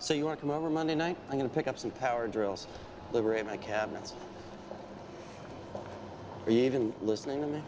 So you want to come over Monday night? I'm going to pick up some power drills, liberate my cabinets. Are you even listening to me?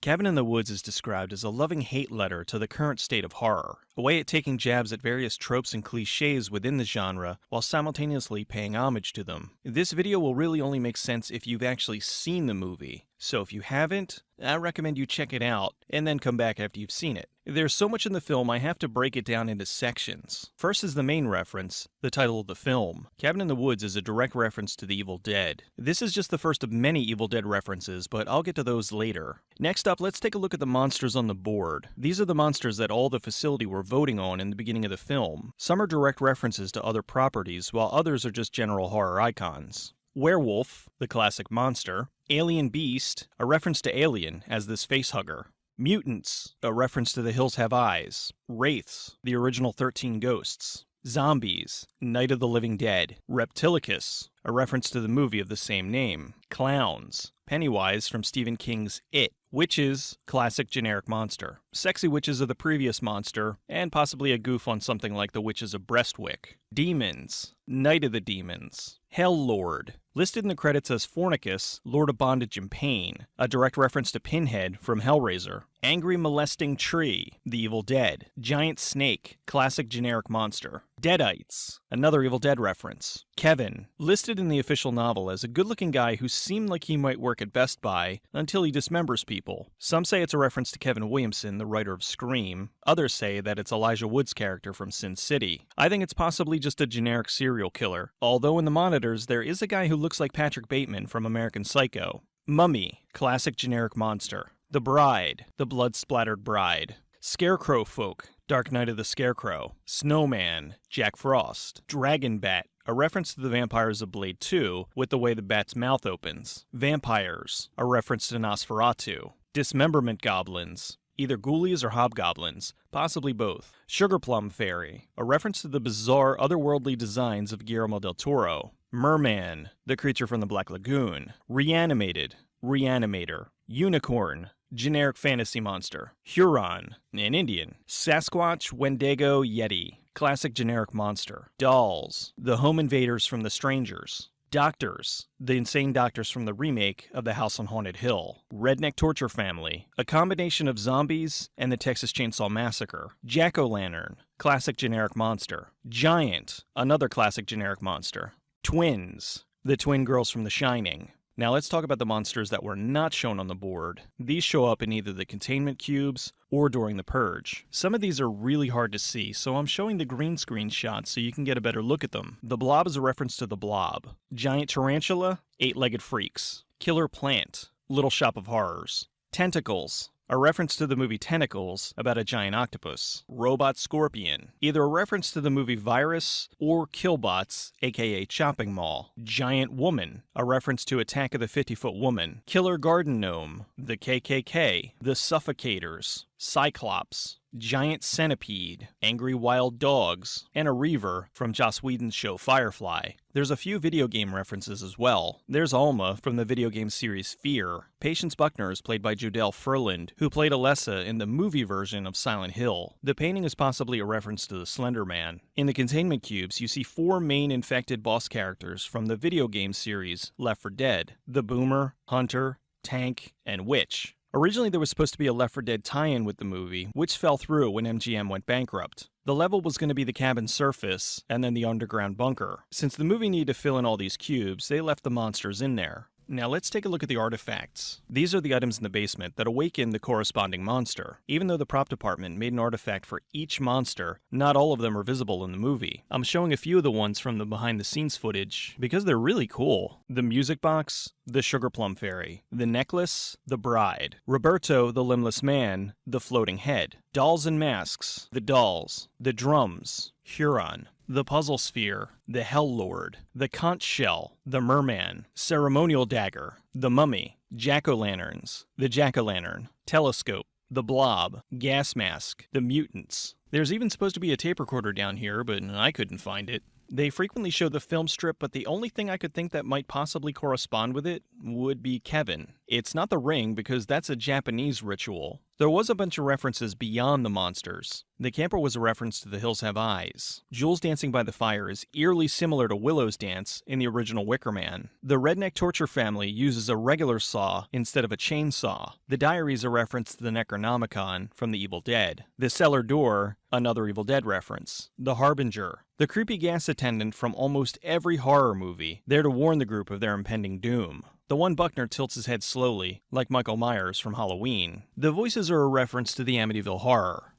Cabin in the Woods is described as a loving hate letter to the current state of horror, a way at taking jabs at various tropes and cliches within the genre while simultaneously paying homage to them. This video will really only make sense if you've actually seen the movie, so if you haven't, I recommend you check it out and then come back after you've seen it. There's so much in the film I have to break it down into sections. First is the main reference, the title of the film. Cabin in the Woods is a direct reference to The Evil Dead. This is just the first of many Evil Dead references, but I'll get to those later. Next up, let's take a look at the monsters on the board. These are the monsters that all the facility were voting on in the beginning of the film. Some are direct references to other properties, while others are just general horror icons. Werewolf, the classic monster. Alien Beast, a reference to Alien as this facehugger. Mutants, a reference to The Hills Have Eyes. Wraiths, the original 13 Ghosts. Zombies, Night of the Living Dead. Reptilicus, a reference to the movie of the same name. Clowns, Pennywise from Stephen King's It. Witches, classic generic monster. Sexy witches of the previous monster, and possibly a goof on something like the witches of Eastwick. Demons, Night of the Demons. Hell Lord, listed in the credits as Fornicus, Lord of Bondage and Pain, a direct reference to Pinhead from Hellraiser. Angry Molesting Tree, The Evil Dead. Giant Snake, classic generic monster. Deadites, another Evil Dead reference. Kevin, listed in the official novel as a good looking guy who seemed like he might work at Best Buy until he dismembers people. Some say it's a reference to Kevin Williamson, the writer of Scream. Others say that it's Elijah Wood's character from Sin City. I think it's possibly just a generic serial killer, although in the monitors there is a guy who looks like Patrick Bateman from American Psycho. Mummy, classic generic monster. The Bride, the blood splattered bride. Scarecrow Folk, Dark Night of the Scarecrow. Snowman, Jack Frost. Dragon Bat, a reference to the vampires of Blade 2 with the way the bat's mouth opens. Vampires, a reference to Nosferatu. Dismemberment Goblins, either ghoulies or hobgoblins, possibly both. Sugar Plum Fairy, a reference to the bizarre otherworldly designs of Guillermo del Toro. Merman, the creature from the Black Lagoon. Reanimated, Reanimator. Unicorn, generic fantasy monster. Huron, an Indian. Sasquatch, Wendigo, Yeti, classic generic monster. Dolls, the home invaders from The Strangers. Doctors, the insane doctors from the remake of The House on Haunted Hill. Redneck Torture Family, a combination of zombies and the Texas Chainsaw Massacre. Jack o' Lantern, classic generic monster. Giant, another classic generic monster. Twins, the twin girls from The Shining. Now let's talk about the monsters that were not shown on the board. These show up in either the containment cubes or during the purge. Some of these are really hard to see, so I'm showing the green screen shots so you can get a better look at them. The blob is a reference to the blob. Giant tarantula, eight-legged freaks. Killer plant, Little Shop of Horrors. Tentacles, a reference to the movie Tentacles about a giant octopus. Robot Scorpion, either a reference to the movie Virus or Killbots, aka Chopping Mall. Giant Woman, a reference to Attack of the 50 Foot Woman. Killer Garden Gnome, the KKK, the Suffocators, Cyclops, Giant Centipede, Angry Wild Dogs, and a Reaver from Joss Whedon's show Firefly. There's a few video game references as well. There's Alma from the video game series Fear. Patience Buckner is played by Jodelle Ferland, who played Alessa in the movie version of Silent Hill. The painting is possibly a reference to the Slender Man. In the containment cubes, you see four main infected boss characters from the video game series Left 4 Dead the Boomer, Hunter, Tank, and Witch. Originally, there was supposed to be a Left 4 Dead tie in with the movie, which fell through when MGM went bankrupt. The level was going to be the cabin surface and then the underground bunker. Since the movie needed to fill in all these cubes, they left the monsters in there. Now let's take a look at the artifacts. These are the items in the basement that awaken the corresponding monster. Even though the prop department made an artifact for each monster, not all of them are visible in the movie. I'm showing a few of the ones from the behind the scenes footage because they're really cool. The music box, the sugar plum fairy, the necklace, the bride, Roberto the limbless man, the floating head, dolls and masks, the dolls, the drums, Huron, the Puzzle Sphere, the Hell Lord, the Conch Shell, the Merman, Ceremonial Dagger, the Mummy, Jack o' Lanterns, the Jack o' Lantern, Telescope, the Blob, Gas Mask, the Mutants. There's even supposed to be a tape recorder down here, but I couldn't find it. They frequently show the film strip, but the only thing I could think that might possibly correspond with it would be Kevin. It's not the ring because that's a Japanese ritual. There was a bunch of references beyond the monsters. The camper was a reference to The Hills Have Eyes. Jules dancing by the fire is eerily similar to Willow's dance in the original Wicker Man. The redneck torture family uses a regular saw instead of a chainsaw. The diary is a reference to the Necronomicon from The Evil Dead. The cellar door, another Evil Dead reference. The Harbinger, the creepy gas attendant from almost every horror movie, there to warn the group of their impending doom. The one Buckner tilts his head slowly, like Michael Myers from Halloween. The voices are a reference to the Amityville Horror.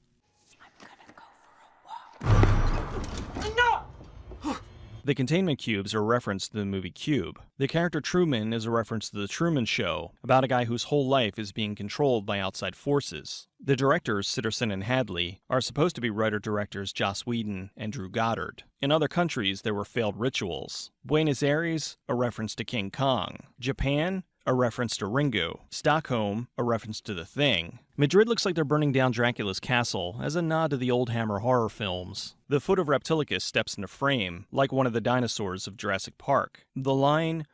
The containment cubes are a reference to the movie Cube. The character Truman is a reference to The Truman Show, about a guy whose whole life is being controlled by outside forces. The directors, Sitterson and Hadley, are supposed to be writer-directors Joss Whedon and Drew Goddard. In other countries, there were failed rituals. Buenos Aires, a reference to King Kong. Japan, a reference to Ringu. Stockholm, a reference to The Thing. Madrid looks like they're burning down Dracula's castle as a nod to the old Hammer horror films. The foot of Reptilicus steps into frame, like one of the dinosaurs of Jurassic Park. The line,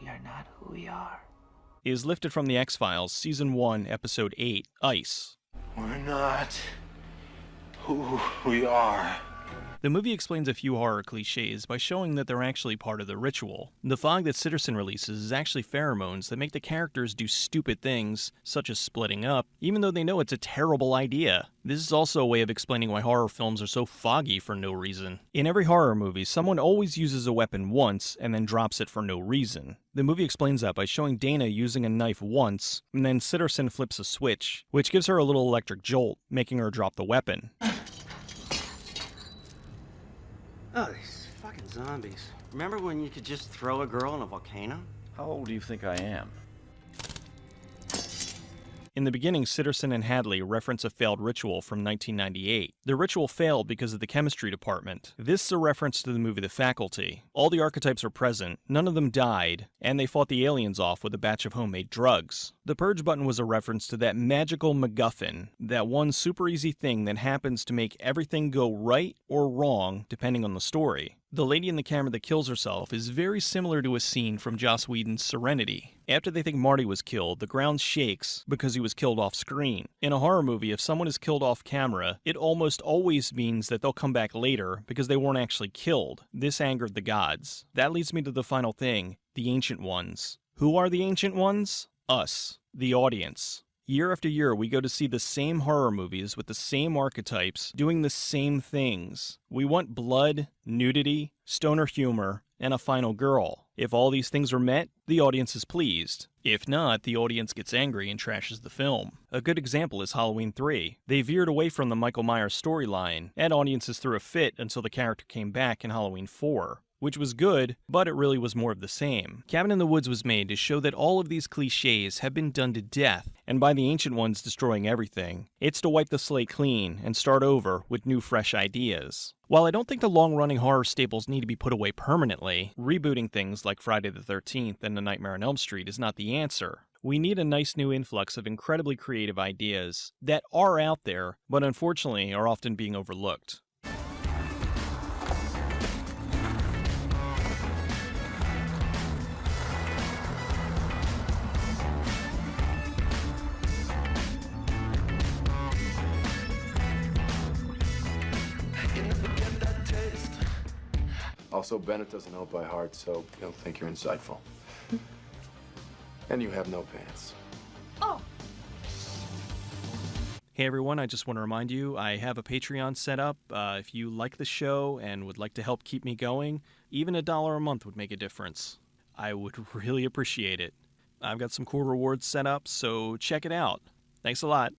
We are not who we are. is lifted from The X Files, Season 1, Episode 8, Ice. We're not who we are. The movie explains a few horror cliches by showing that they're actually part of the ritual. The fog that Sitterson releases is actually pheromones that make the characters do stupid things, such as splitting up, even though they know it's a terrible idea. This is also a way of explaining why horror films are so foggy for no reason. In every horror movie, someone always uses a weapon once and then drops it for no reason. The movie explains that by showing Dana using a knife once, and then Sitterson flips a switch, which gives her a little electric jolt, making her drop the weapon. Oh, these fucking zombies. Remember when you could just throw a girl in a volcano? How old do you think I am? In the beginning, Sitterson and Hadley reference a failed ritual from 1998. The ritual failed because of the chemistry department. This is a reference to the movie The Faculty. All the archetypes are present, none of them died, and they fought the aliens off with a batch of homemade drugs. The purge button was a reference to that magical MacGuffin, that one super easy thing that happens to make everything go right or wrong depending on the story. The lady in the camera that kills herself is very similar to a scene from Joss Whedon's Serenity. After they think Marty was killed, the ground shakes because he was killed off screen. In a horror movie, if someone is killed off camera, it almost always means that they'll come back later because they weren't actually killed. This angered the gods. That leads me to the final thing the Ancient Ones. Who are the Ancient Ones? Us, the audience. Year after year, we go to see the same horror movies with the same archetypes doing the same things. We want blood, nudity, stoner humor, and a final girl. If all these things are met, the audience is pleased. If not, the audience gets angry and trashes the film. A good example is Halloween 3. They veered away from the Michael Myers storyline, and audiences threw a fit until the character came back in Halloween 4 which was good, but it really was more of the same. Cabin in the Woods was made to show that all of these cliches have been done to death, and by the ancient ones destroying everything. It's to wipe the slate clean and start over with new, fresh ideas. While I don't think the long running horror staples need to be put away permanently, rebooting things like Friday the 13th and The Nightmare on Elm Street is not the answer. We need a nice new influx of incredibly creative ideas that are out there, but unfortunately are often being overlooked. Also, Bennett doesn't know by heart, so he'll think you're insightful. and you have no pants. Oh. Hey everyone, I just want to remind you I have a Patreon set up. Uh, if you like the show and would like to help keep me going, even a dollar a month would make a difference. I would really appreciate it. I've got some cool rewards set up, so check it out. Thanks a lot.